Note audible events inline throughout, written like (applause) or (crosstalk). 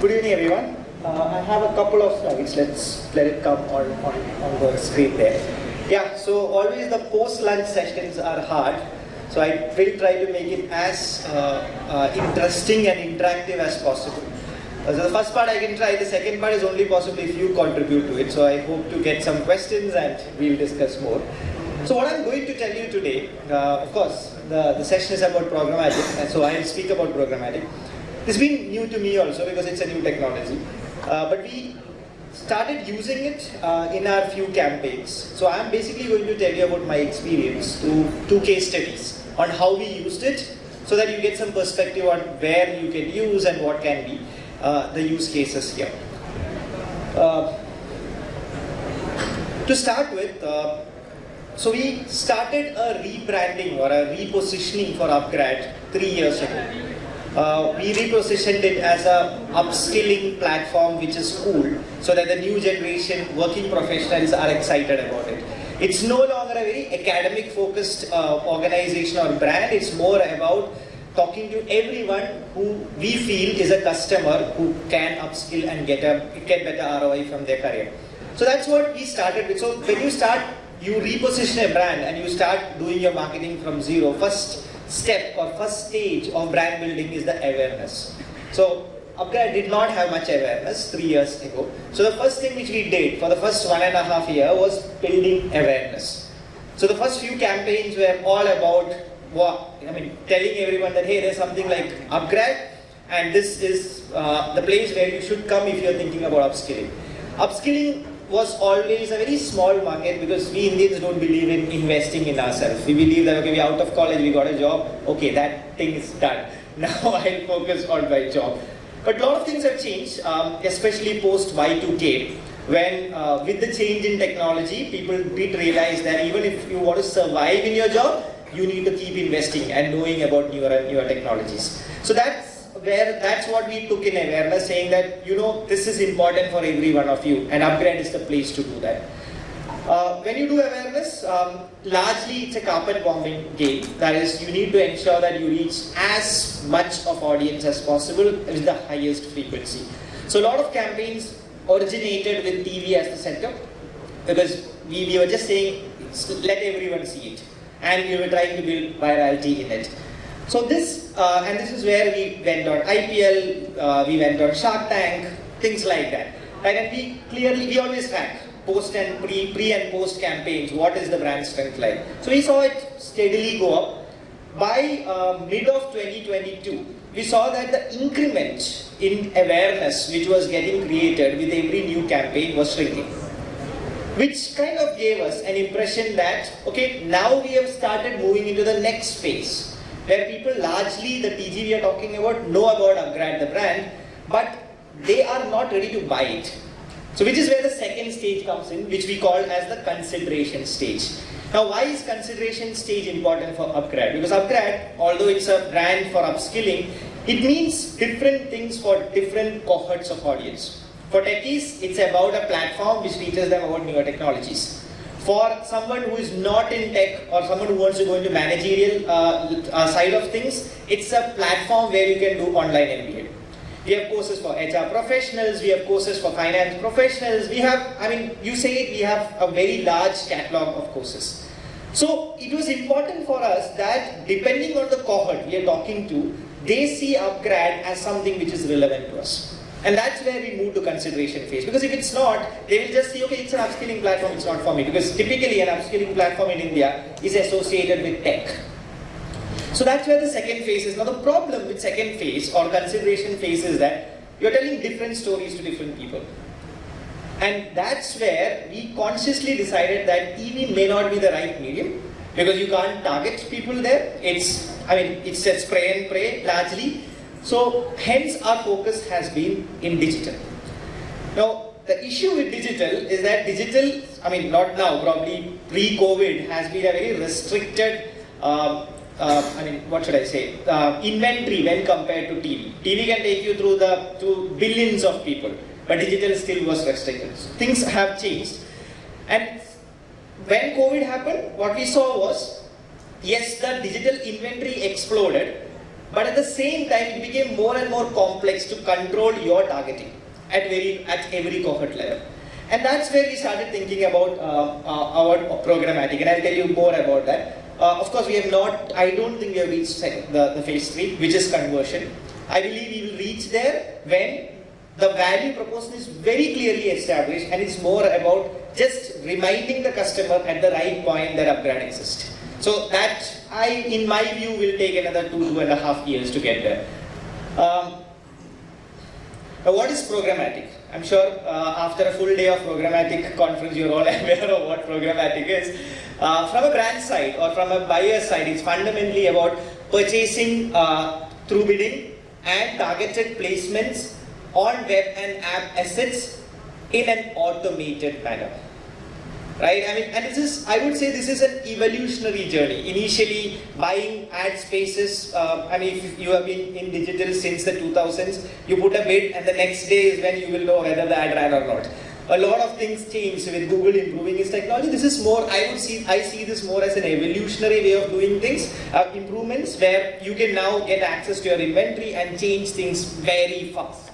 Good evening, everyone. Uh, I have a couple of slides. Let's let it come on, on, on the screen there. Yeah, so always the post-lunch sessions are hard. So I will try to make it as uh, uh, interesting and interactive as possible. Uh, so the first part I can try, the second part is only possible if you contribute to it. So I hope to get some questions and we'll discuss more. So what I'm going to tell you today, uh, of course, the, the session is about programmatic, and so I'll speak about programmatic. It's been new to me also because it's a new technology. Uh, but we started using it uh, in our few campaigns. So I'm basically going to tell you about my experience to two case studies on how we used it so that you get some perspective on where you can use and what can be uh, the use cases here. Uh, to start with, uh, so we started a rebranding or a repositioning for Upgrad three years ago. Uh, we repositioned it as a upskilling platform which is cool so that the new generation working professionals are excited about it. It's no longer a very academic focused uh, organization or brand, it's more about talking to everyone who we feel is a customer who can upskill and get a get better ROI from their career. So that's what we started with. So when you start, you reposition a brand and you start doing your marketing from zero. First, step or first stage of brand building is the awareness. So Upgrad did not have much awareness three years ago. So the first thing which we did for the first one and a half year was building awareness. So the first few campaigns were all about what, I mean, telling everyone that hey, there's something like Upgrad and this is uh, the place where you should come if you're thinking about upskilling. Upskilling was always a very small market because we Indians don't believe in investing in ourselves. We believe that, okay, we're out of college, we got a job, okay, that thing is done. (laughs) Now I'll focus on my job. But a lot of things have changed, um, especially post Y2K, when uh, with the change in technology, people did realize that even if you want to survive in your job, you need to keep investing and knowing about newer, and newer technologies. So that's where that's what we took in awareness, saying that, you know, this is important for every one of you, and Upgrad is the place to do that. Uh, when you do awareness, um, largely it's a carpet bombing game. That is, you need to ensure that you reach as much of audience as possible with the highest frequency. So a lot of campaigns originated with TV as the center, because we, we were just saying, let everyone see it. And we were trying to build virality in it. So this, uh, and this is where we went on IPL, uh, we went on Shark Tank, things like that. Right? And we clearly, we always track post and pre, pre and post campaigns, what is the brand strength like. So we saw it steadily go up. By uh, mid of 2022, we saw that the increment in awareness which was getting created with every new campaign was shrinking. Which kind of gave us an impression that, okay, now we have started moving into the next phase where people largely, the TG we are talking about, know about Upgrad, the brand, but they are not ready to buy it. So which is where the second stage comes in, which we call as the consideration stage. Now why is consideration stage important for Upgrad? Because Upgrad, although it's a brand for upskilling, it means different things for different cohorts of audience. For techies, it's about a platform which teaches them about newer technologies for someone who is not in tech or someone who wants to go into managerial uh, uh, side of things, it's a platform where you can do online MBA. We have courses for HR professionals, we have courses for finance professionals, we have, I mean, you say it, we have a very large catalog of courses. So it was important for us that depending on the cohort we are talking to, they see Upgrad as something which is relevant to us. And that's where we move to consideration phase. Because if it's not, they will just say, okay, it's an upskilling platform, it's not for me. Because typically an upskilling platform in India is associated with tech. So that's where the second phase is. Now the problem with second phase or consideration phase is that you're telling different stories to different people. And that's where we consciously decided that TV may not be the right medium because you can't target people there. It's, I mean, it's a spray and pray largely. So hence our focus has been in digital. Now the issue with digital is that digital, I mean not now, probably pre-COVID has been a very restricted, uh, uh, I mean what should I say, uh, inventory when compared to TV. TV can take you through the to billions of people, but digital still was restricted. So things have changed. And when COVID happened, what we saw was, yes, the digital inventory exploded, but at the same time, it became more and more complex to control your targeting at very at every cohort level. And that's where we started thinking about uh, uh, our programmatic, and I'll tell you more about that. Uh, of course, we have not, I don't think we have reached the, the phase three, which is conversion. I believe we will reach there when the value proposition is very clearly established and it's more about just reminding the customer at the right point that upgrade exists. So that, I, in my view, will take another two, two and a half years to get there. Um, now what is programmatic? I'm sure uh, after a full day of programmatic conference, you're all (laughs) aware of what programmatic is. Uh, from a brand side or from a buyer side, it's fundamentally about purchasing uh, through bidding and targeted placements on web and app assets in an automated manner right? I mean, and this is, I would say this is an evolutionary journey. Initially, buying ad spaces, uh, I mean, if you have been in digital since the 2000s, you put a bid and the next day is when you will know whether the ad ran or not. A lot of things change with Google improving its technology. This is more, I would see, I see this more as an evolutionary way of doing things, uh, improvements where you can now get access to your inventory and change things very fast.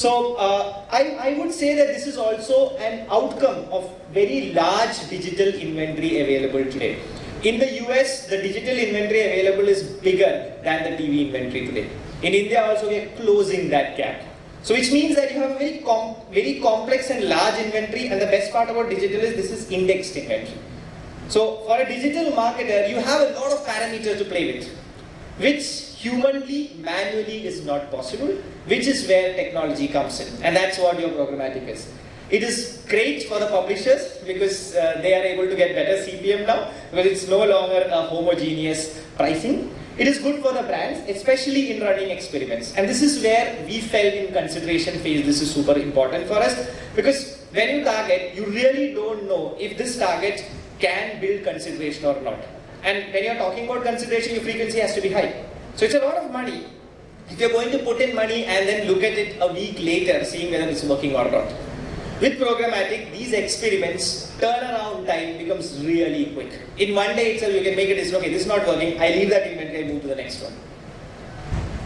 So uh, I, I would say that this is also an outcome of very large digital inventory available today. In the US, the digital inventory available is bigger than the TV inventory today. In India also, we are closing that gap. So which means that you have a very, com very complex and large inventory and the best part about digital is this is indexed inventory. So for a digital marketer, you have a lot of parameters to play with, which humanly, manually is not possible, which is where technology comes in. And that's what your programmatic is. It is great for the publishers because uh, they are able to get better CPM now because it's no longer a homogeneous pricing. It is good for the brands, especially in running experiments. And this is where we felt in consideration phase, this is super important for us because when you target, you really don't know if this target can build consideration or not. And when you're talking about consideration, your frequency has to be high. So it's a lot of money. If you're going to put in money and then look at it a week later, seeing whether it's working or not. With programmatic, these experiments, turnaround time becomes really quick. In one day itself, you can make a decision, okay, this is not working, I leave that inventory, I move to the next one.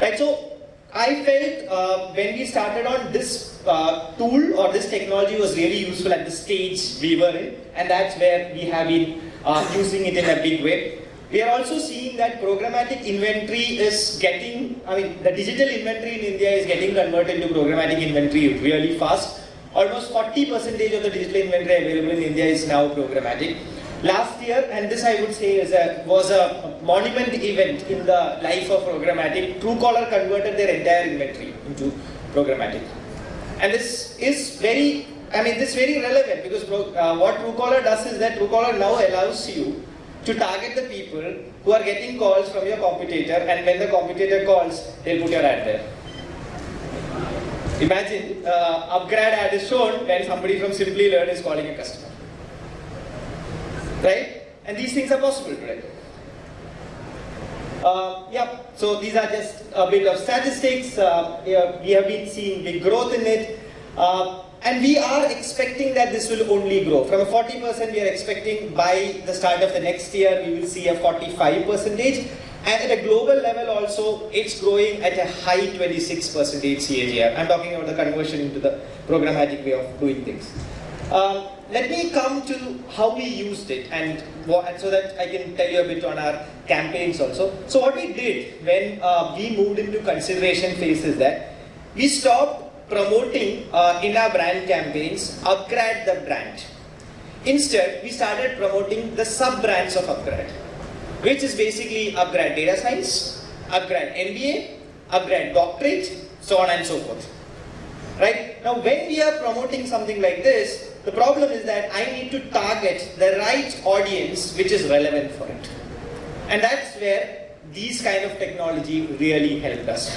Right, so I felt uh, when we started on this uh, tool or this technology was really useful at the stage we were in, and that's where we have been uh, using it in a big way. We are also seeing that programmatic inventory is getting, I mean, the digital inventory in India is getting converted into programmatic inventory really fast. Almost 40% of the digital inventory available in India is now programmatic. Last year, and this I would say a, was a monument event in the life of programmatic, Truecaller converted their entire inventory into programmatic. And this is very, I mean, this is very relevant because uh, what Truecaller does is that Truecaller now allows you to target the people who are getting calls from your competitor and when the competitor calls, they'll put your ad there. Imagine uh, upgrade ad is shown when somebody from Simplilearn is calling a customer. Right? And these things are possible today. Uh, yeah, so these are just a bit of statistics. Uh, we have been seeing big growth in it. Uh, and we are expecting that this will only grow. From a 40% we are expecting by the start of the next year we will see a 45 percentage. And at a global level also, it's growing at a high 26 percentage CAGR. I'm talking about the conversion into the programmatic way of doing things. Um, let me come to how we used it and what, so that I can tell you a bit on our campaigns also. So what we did when uh, we moved into consideration phase is that we stopped promoting uh, in our brand campaigns, upgrade the brand. Instead, we started promoting the sub-brands of upgrade, which is basically upgrade data science, upgrade MBA, upgrade doctorate, so on and so forth. Right? Now, when we are promoting something like this, the problem is that I need to target the right audience which is relevant for it. And that's where these kind of technology really helped us.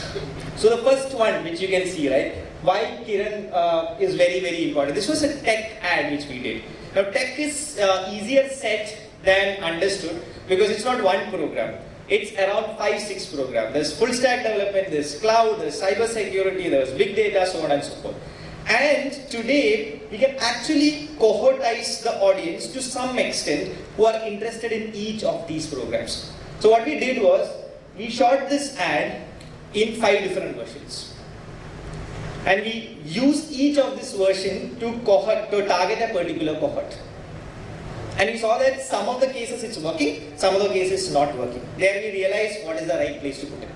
So the first one, which you can see, right? Why Kiran uh, is very, very important. This was a tech ad which we did. Now tech is uh, easier said than understood because it's not one program. It's around five, six programs. There's full stack development, there's cloud, there's cyber security, there's big data, so on and so forth. And today, we can actually cohortize the audience to some extent who are interested in each of these programs. So what we did was, we shot this ad in five different versions. And we use each of this version to cohort, to target a particular cohort. And we saw that some of the cases it's working, some of the cases not working. There we realize what is the right place to put it.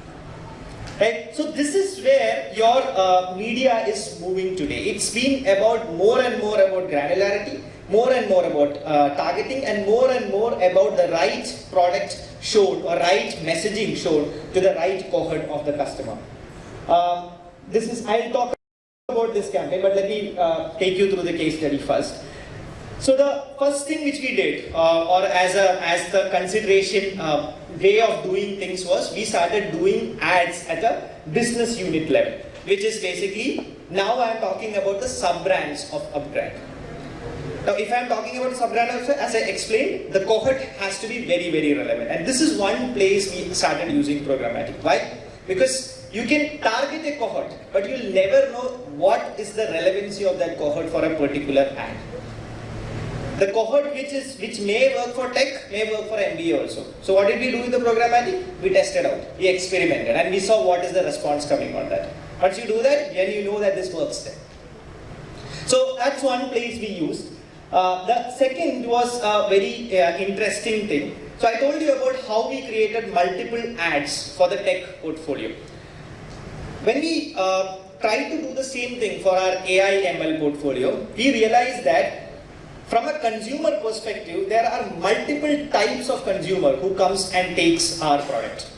Right? So this is where your uh, media is moving today. It's been about more and more about granularity, more and more about uh, targeting, and more and more about the right product shown or right messaging shown to the right cohort of the customer. Um, this is I'll talk this campaign, but let me uh, take you through the case study first. So the first thing which we did, uh, or as a as the consideration uh, way of doing things was, we started doing ads at a business unit level, which is basically now I am talking about the sub brands of Upgrad. Now, if I am talking about sub-brand as I explained, the cohort has to be very, very relevant. And this is one place we started using programmatic. Why? Because you can target a cohort, but you'll never know what is the relevancy of that cohort for a particular ad. The cohort which is which may work for tech may work for MBA also. So what did we do with the programmatic? We tested out, we experimented, and we saw what is the response coming on that. Once you do that, then you know that this works there. So that's one place we used. Uh, the second was a very uh, interesting thing. So I told you about how we created multiple ads for the tech portfolio. When we uh, to do the same thing for our AI ML portfolio, we realized that from a consumer perspective, there are multiple types of consumer who comes and takes our product.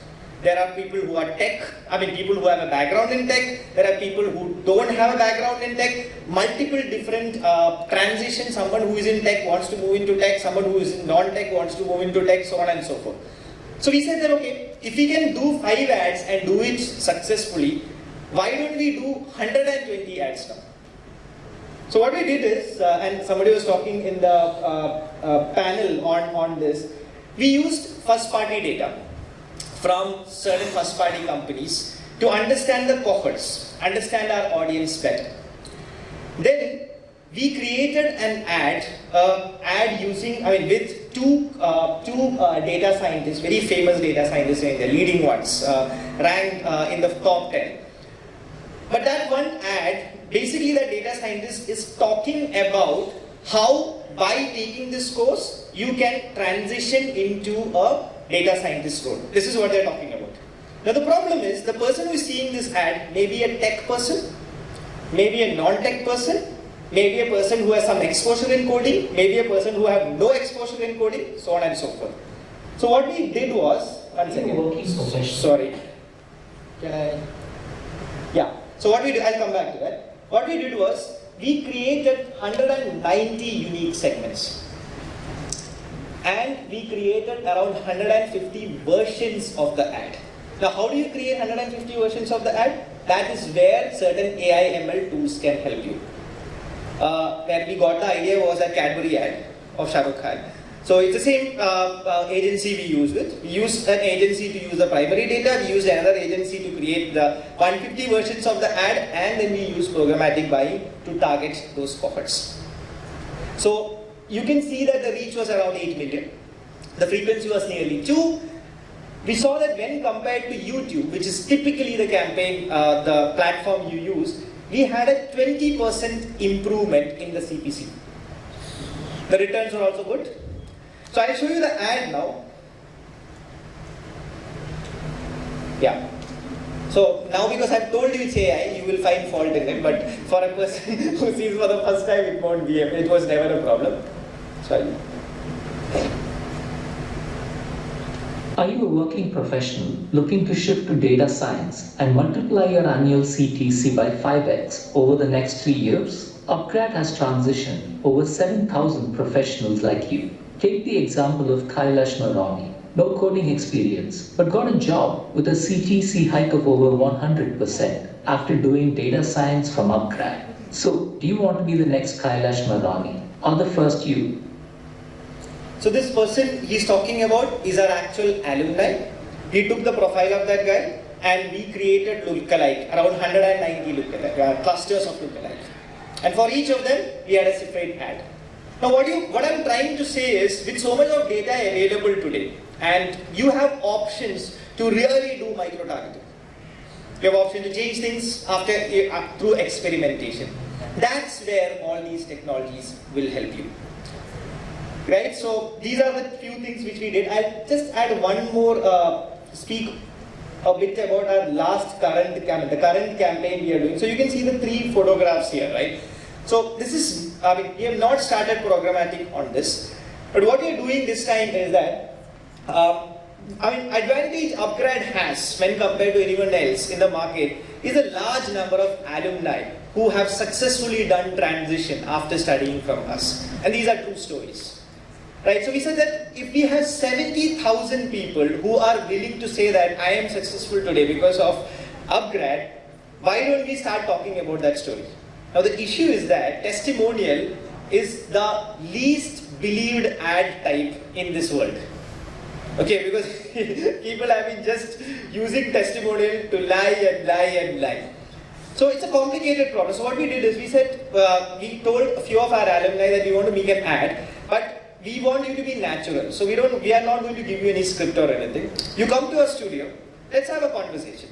There are people who are tech, I mean people who have a background in tech, there are people who don't have a background in tech, multiple different uh, transitions, someone who is in tech wants to move into tech, someone who is non-tech wants to move into tech, so on and so forth. So we said that okay, if we can do 5 ads and do it successfully, why don't we do 120 ads now? So what we did is, uh, and somebody was talking in the uh, uh, panel on, on this, we used first party data from certain first party companies to understand the cohorts, understand our audience better. Then we created an ad, ad using, I mean with two, uh, two uh, data scientists, very famous data scientists in the leading ones, uh, ranked in the top 10. But that one ad, basically the data scientist is talking about how by taking this course, you can transition into a data scientist role. This is what they're talking about. Now the problem is, the person who is seeing this ad may be a tech person, maybe a non-tech person, maybe a person who has some exposure in coding, maybe a person who have no exposure in coding, so on and so forth. So what we did was, one second, sorry, can I, yeah, so what we did, I'll come back to that. What we did was, we created 190 unique segments and we created around 150 versions of the ad. Now how do you create 150 versions of the ad? That is where certain AI ML tools can help you. Uh, where we got the idea was a Cadbury ad of Shah Rukh Khan. So it's the same uh, uh, agency we use with. We use an agency to use the primary data, we use another agency to create the 150 versions of the ad and then we use programmatic buying to target those cohorts. So you can see that the reach was around 8 million. The frequency was nearly 2. We saw that when compared to YouTube, which is typically the campaign, uh, the platform you use, we had a 20% improvement in the CPC. The returns were also good. So I'll show you the ad now. Yeah. So now because I've told you it's AI, you will find fault in it, but for a person (laughs) who sees for the first time, it won't be, it was never a problem. Sorry. Are you a working professional looking to shift to data science and multiply your annual CTC by 5x over the next three years? Upgrad has transitioned over 7,000 professionals like you. Take the example of Kailash Marami. No coding experience, but got a job with a CTC hike of over 100% after doing data science from Upgrad. So, do you want to be the next Kailash Marami or the first you so this person he's talking about is our actual alumni. He took the profile of that guy and we created lookalike, around 190 lookalike, uh, clusters of lookalike. And for each of them, we had a separate ad. Now what, you, what I'm trying to say is, with so much of data available today, and you have options to really do micro-targeting. You have option to change things after uh, through experimentation. That's where all these technologies will help you. Right? So these are the few things which we did. I'll just add one more, uh, speak a bit about our last current campaign, the current campaign we are doing. So you can see the three photographs here, right? So this is, I mean, we have not started programmatic on this, but what we are doing this time is that, uh, I mean, advantage Upgrad has when compared to anyone else in the market is a large number of alumni who have successfully done transition after studying from us. And these are true stories. Right, so we said that if we have 70,000 people who are willing to say that I am successful today because of Upgrad, why don't we start talking about that story? Now the issue is that testimonial is the least believed ad type in this world. Okay, because (laughs) people have been just using testimonial to lie and lie and lie. So it's a complicated problem. So what we did is we said, uh, we told a few of our alumni that we want to make an ad, but we want you to be natural. So we don't, we are not going to give you any script or anything. You come to our studio, let's have a conversation.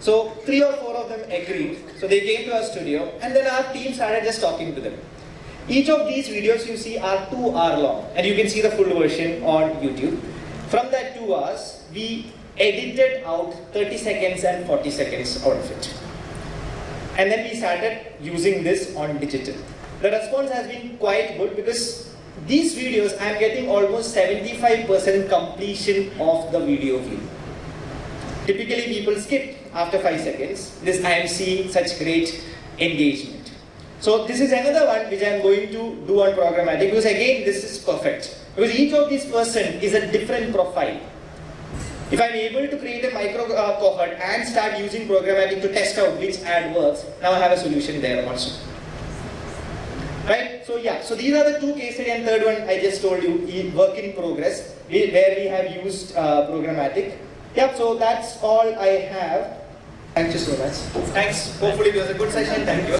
So three or four of them agreed. So they came to our studio and then our team started just talking to them. Each of these videos you see are two hour long and you can see the full version on YouTube. From that two hours, we edited out 30 seconds and 40 seconds out of it. And then we started using this on digital. The response has been quite good because these videos I am getting almost 75% completion of the video view. Typically people skip after 5 seconds. This I am seeing such great engagement. So this is another one which I am going to do on programmatic because again this is perfect. Because each of these person is a different profile. If I'm able to create a micro uh, cohort and start using programmatic to test out which ad works, now I have a solution there also. Right? So yeah, so these are the two case study and third one I just told you, work in progress, where we have used uh, programmatic. Yep, so that's all I have. Thank you so much. Thanks. Hopefully it was a good session. Thank you.